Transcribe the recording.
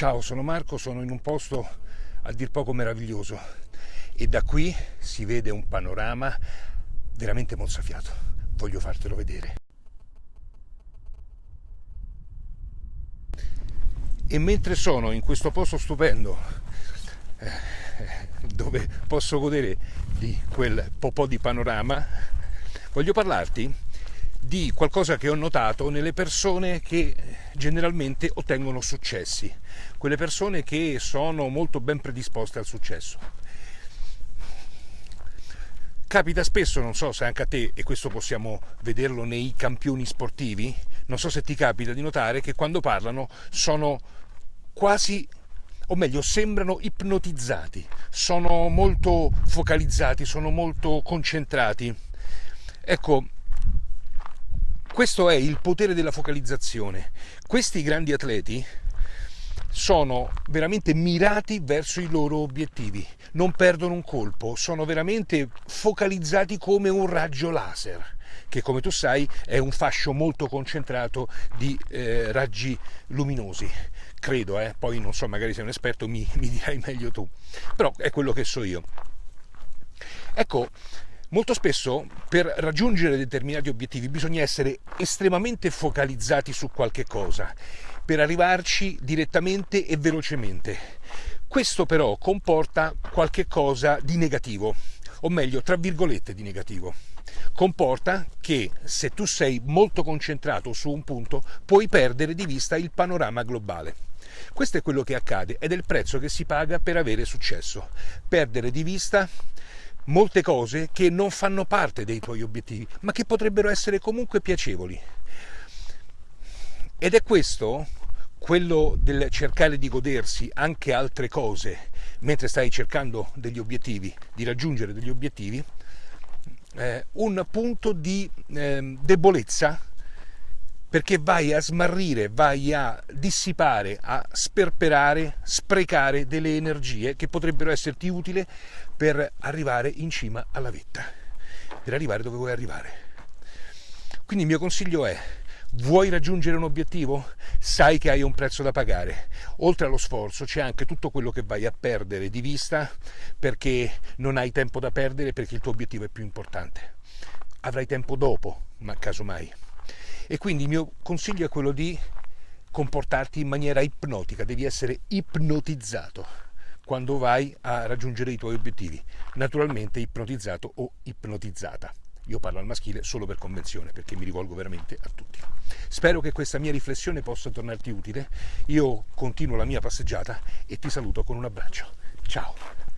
Ciao, sono Marco, sono in un posto a dir poco meraviglioso e da qui si vede un panorama veramente mozzafiato. Voglio fartelo vedere. E mentre sono in questo posto stupendo, eh, dove posso godere di quel po' di panorama, voglio parlarti di qualcosa che ho notato nelle persone che generalmente ottengono successi, quelle persone che sono molto ben predisposte al successo. Capita spesso, non so se anche a te, e questo possiamo vederlo nei campioni sportivi, non so se ti capita di notare che quando parlano sono quasi o meglio sembrano ipnotizzati, sono molto focalizzati, sono molto concentrati. Ecco, questo è il potere della focalizzazione. Questi grandi atleti sono veramente mirati verso i loro obiettivi, non perdono un colpo, sono veramente focalizzati come un raggio laser, che come tu sai è un fascio molto concentrato di eh, raggi luminosi. Credo, eh? poi non so, magari sei un esperto, mi, mi dirai meglio tu, però è quello che so io. Ecco, Molto spesso per raggiungere determinati obiettivi bisogna essere estremamente focalizzati su qualche cosa, per arrivarci direttamente e velocemente. Questo però comporta qualche cosa di negativo, o meglio, tra virgolette di negativo. Comporta che se tu sei molto concentrato su un punto puoi perdere di vista il panorama globale. Questo è quello che accade ed è il prezzo che si paga per avere successo. Perdere di vista molte cose che non fanno parte dei tuoi obiettivi, ma che potrebbero essere comunque piacevoli. Ed è questo quello del cercare di godersi anche altre cose mentre stai cercando degli obiettivi, di raggiungere degli obiettivi, eh, un punto di eh, debolezza perché vai a smarrire, vai a dissipare, a sperperare, sprecare delle energie che potrebbero esserti utili per arrivare in cima alla vetta, per arrivare dove vuoi arrivare. Quindi il mio consiglio è, vuoi raggiungere un obiettivo? Sai che hai un prezzo da pagare. Oltre allo sforzo c'è anche tutto quello che vai a perdere di vista perché non hai tempo da perdere perché il tuo obiettivo è più importante. Avrai tempo dopo, ma casomai. E quindi il mio consiglio è quello di comportarti in maniera ipnotica, devi essere ipnotizzato quando vai a raggiungere i tuoi obiettivi, naturalmente ipnotizzato o ipnotizzata. Io parlo al maschile solo per convenzione, perché mi rivolgo veramente a tutti. Spero che questa mia riflessione possa tornarti utile. Io continuo la mia passeggiata e ti saluto con un abbraccio. Ciao!